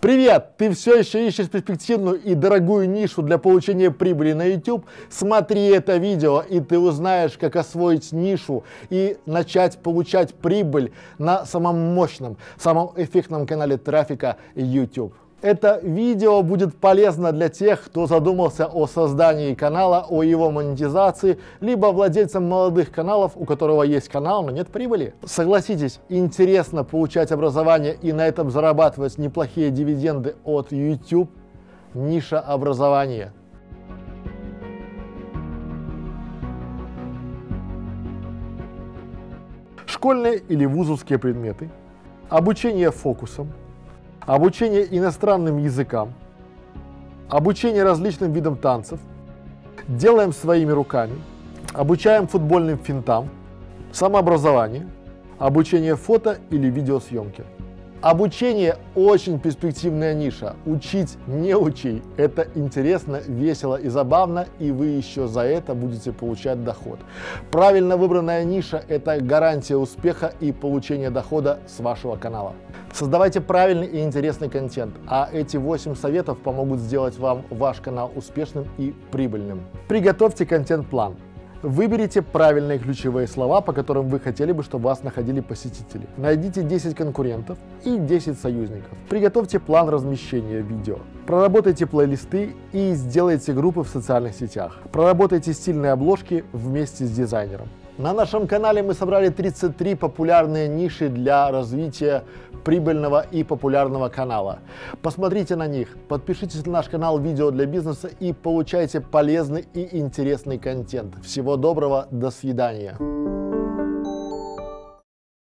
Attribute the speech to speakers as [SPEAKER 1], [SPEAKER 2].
[SPEAKER 1] Привет! Ты все еще ищешь перспективную и дорогую нишу для получения прибыли на YouTube? Смотри это видео, и ты узнаешь, как освоить нишу и начать получать прибыль на самом мощном, самом эффектном канале трафика YouTube. Это видео будет полезно для тех, кто задумался о создании канала, о его монетизации, либо владельцам молодых каналов, у которого есть канал, но нет прибыли. Согласитесь, интересно получать образование и на этом зарабатывать неплохие дивиденды от YouTube. Ниша образования. Школьные или вузовские предметы, обучение фокусом, обучение иностранным языкам, обучение различным видам танцев, делаем своими руками, обучаем футбольным финтам, самообразование, обучение фото или видеосъемки. Обучение очень перспективная ниша. Учить не учи. Это интересно, весело и забавно, и вы еще за это будете получать доход. Правильно выбранная ниша – это гарантия успеха и получения дохода с вашего канала. Создавайте правильный и интересный контент, а эти 8 советов помогут сделать вам ваш канал успешным и прибыльным. Приготовьте контент-план. Выберите правильные ключевые слова, по которым вы хотели бы, чтобы вас находили посетители. Найдите 10 конкурентов и 10 союзников. Приготовьте план размещения видео. Проработайте плейлисты и сделайте группы в социальных сетях. Проработайте стильные обложки вместе с дизайнером. На нашем канале мы собрали 33 популярные ниши для развития прибыльного и популярного канала. Посмотрите на них, подпишитесь на наш канал «Видео для бизнеса» и получайте полезный и интересный контент. Всего доброго, до свидания.